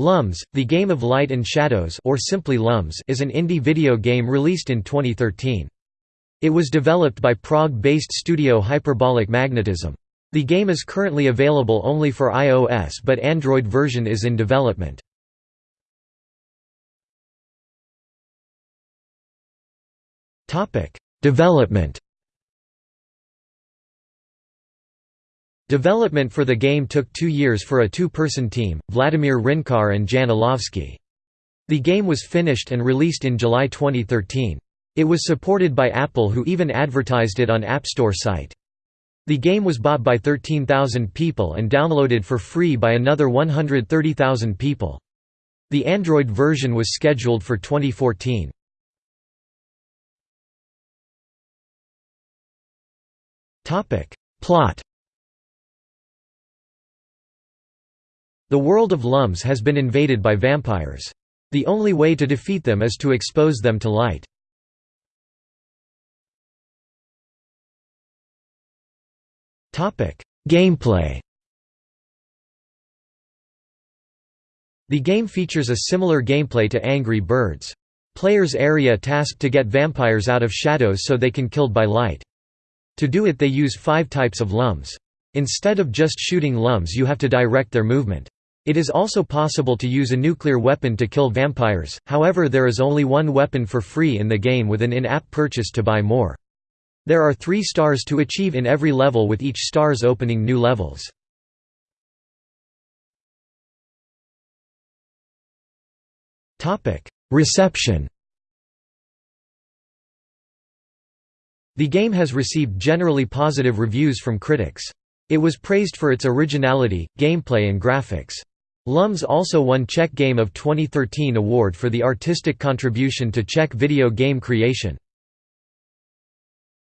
Lums, The Game of Light and Shadows or simply Lums is an indie video game released in 2013. It was developed by Prague-based studio Hyperbolic Magnetism. The game is currently available only for iOS but Android version is in development. Development Development for the game took two years for a two-person team, Vladimir Hrinčár and Jan. The game was finished and released in July 2013. It was supported by Apple who even advertised it on App Store site. The game was bought by 13,000 people and downloaded for free by another 130,000 people. The Android version was scheduled for 2014. Plot The world of Lums has been invaded by vampires. The only way to defeat them is to expose them to light. Gameplay The game features a similar gameplay to Angry Birds. Players area tasked to get vampires out of shadows so they can killed by light. To do it they use five types of lums. Instead of just shooting lums you have to direct their movement. It is also possible to use a nuclear weapon to kill vampires, however there is only one weapon for free in the game with an in-app purchase to buy more. There are three stars to achieve in every level with each stars opening new levels. Reception The game has received generally positive reviews from critics. It was praised for its originality, gameplay and graphics. Lums also won Czech Game of 2013 award for the artistic contribution to Czech video game creation.